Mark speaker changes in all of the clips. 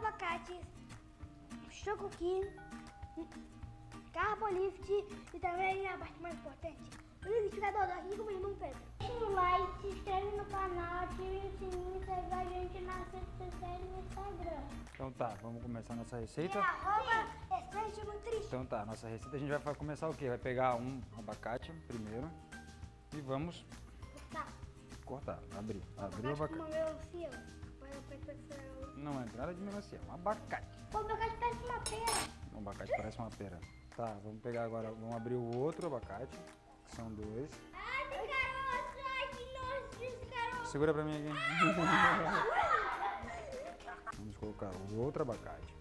Speaker 1: caso é dois abacates, choco aqui, carbolift e também a parte mais importante, o liquidificador aqui com o meu irmão Pedro. Deixa um like, se inscreve no canal, ative o sininho e segue a gente nas redes sociais e no Instagram.
Speaker 2: Então tá, vamos começar a nossa
Speaker 1: E
Speaker 2: receita.
Speaker 1: arroba Essential Nutrition.
Speaker 2: Então tá, nossa receita a gente vai começar o quê? Vai pegar um abacate primeiro e vamos
Speaker 1: Tá.
Speaker 2: cortar, abrir. Abrir o abacate.
Speaker 1: Que fosse-
Speaker 2: Não é nada de melancia, é um abacate.
Speaker 1: Meu gato parece uma pera.
Speaker 2: Um abacate parece uma pera. Tá, vamos pegar agora, vamos abrir o outro abacate, que são dois.
Speaker 1: Ai, tem caroço. Ai, que nojo desse caroço.
Speaker 2: Segura pra mim aqui. Vamos colocar o outro abacate.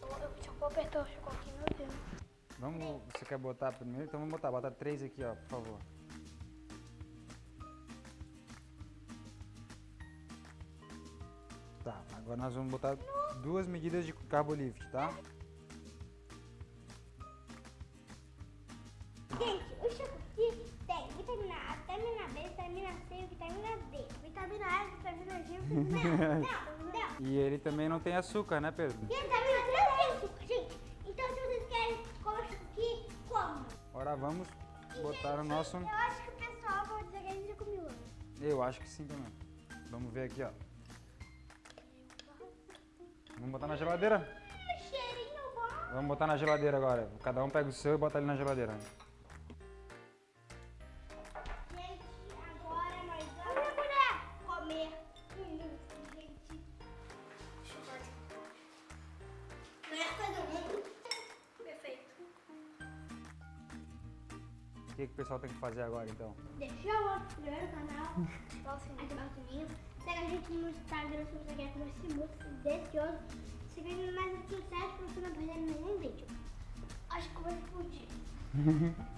Speaker 1: Eu só vou apertar o chocolate no dedo.
Speaker 2: Vamos, você quer botar primeiro? Então vamos botar, bota três aqui, ó, por favor. Agora nós vamos botar duas medidas de carbolift, tá?
Speaker 1: Gente, o chocolate tem vitamina A, vitamina B, vitamina C e vitamina D. Vitamina E, vitamina G, vitamina Não, não.
Speaker 2: E ele também não tem açúcar, né, Pedro?
Speaker 1: E vitamina C não tem açúcar, gente. Então se vocês querem comer chocolate, comam.
Speaker 2: Agora vamos
Speaker 1: E,
Speaker 2: botar
Speaker 1: gente,
Speaker 2: o nosso...
Speaker 1: Eu acho que o pessoal vai dizer que a gente já comeu.
Speaker 2: Eu acho que sim também. Vamos ver aqui, ó. Vamos botar na geladeira?
Speaker 1: Hum, cheirinho bom.
Speaker 2: Vamos botar na geladeira agora. Cada um pega o seu e bota ali na geladeira.
Speaker 1: Gente, agora nós vamos comer um mousse, gente. Chocolate. Melhor coisa do mundo. Perfeito.
Speaker 2: O que, que o pessoal tem que fazer agora, então?
Speaker 1: Deixa o primeiro canal, ativar o sininho, ativar o sininho. Segue a gente no Instagram se você quer esse mousse delicioso. Gente mais aqui pra você não perder nenhum vídeo. Acho que eu vou explodir.